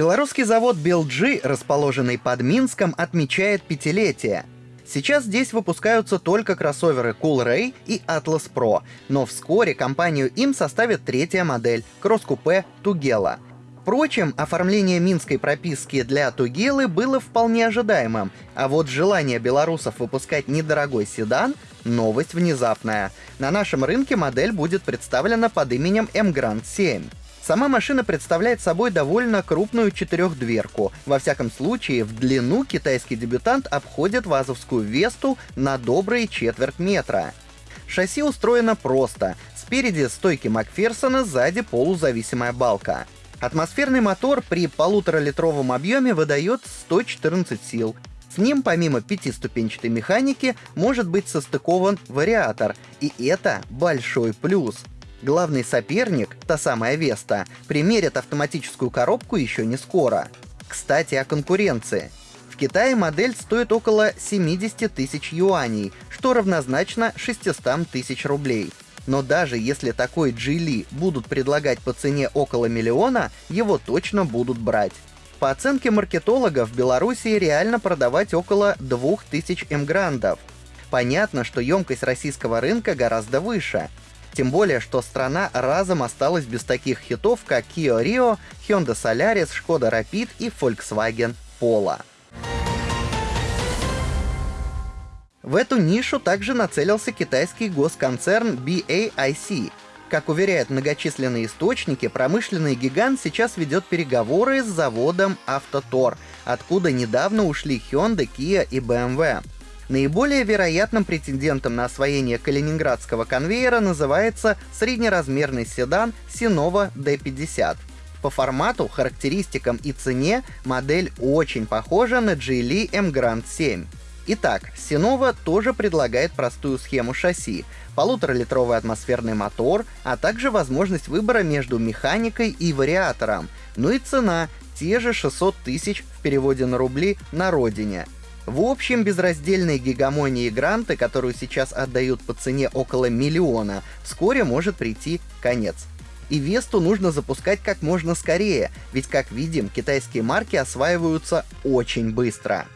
Белорусский завод BLG, расположенный под Минском, отмечает пятилетие. Сейчас здесь выпускаются только кроссоверы Cool Ray и Atlas Pro, но вскоре компанию им составит третья модель — кросс-купе Тугела — Впрочем, оформление минской прописки для Тугелы было вполне ожидаемым, а вот желание белорусов выпускать недорогой седан — новость внезапная. На нашем рынке модель будет представлена под именем M-Grand 7. Сама машина представляет собой довольно крупную четырехдверку. Во всяком случае, в длину китайский дебютант обходит вазовскую Весту на добрые четверть метра. Шасси устроено просто. Спереди стойки Макферсона, сзади полузависимая балка. Атмосферный мотор при полуторалитровом объеме выдает 114 сил. С ним помимо пятиступенчатой механики может быть состыкован вариатор, и это большой плюс. Главный соперник, та самая Веста, примерит автоматическую коробку еще не скоро. Кстати, о конкуренции. В Китае модель стоит около 70 тысяч юаней, что равнозначно 600 тысяч рублей. Но даже если такой Джили будут предлагать по цене около миллиона, его точно будут брать. По оценке маркетологов, в Беларуси реально продавать около 2000 эмграндов. Понятно, что емкость российского рынка гораздо выше. Тем более, что страна разом осталась без таких хитов, как Kia Rio, Hyundai Solaris, Skoda Rapid и Volkswagen Polo. В эту нишу также нацелился китайский госконцерн BAIC. Как уверяют многочисленные источники, промышленный гигант сейчас ведет переговоры с заводом Автотор, откуда недавно ушли Hyundai, Kia и BMW. Наиболее вероятным претендентом на освоение калининградского конвейера называется среднеразмерный седан Sinova D50. По формату, характеристикам и цене модель очень похожа на Geely M Grand 7. Итак, Синова тоже предлагает простую схему шасси, полуторалитровый атмосферный мотор, а также возможность выбора между механикой и вариатором. Ну и цена — те же 600 тысяч в переводе на рубли на родине. В общем, безраздельной гигамонии гранты, которую сейчас отдают по цене около миллиона, вскоре может прийти конец. И Весту нужно запускать как можно скорее, ведь, как видим, китайские марки осваиваются очень быстро.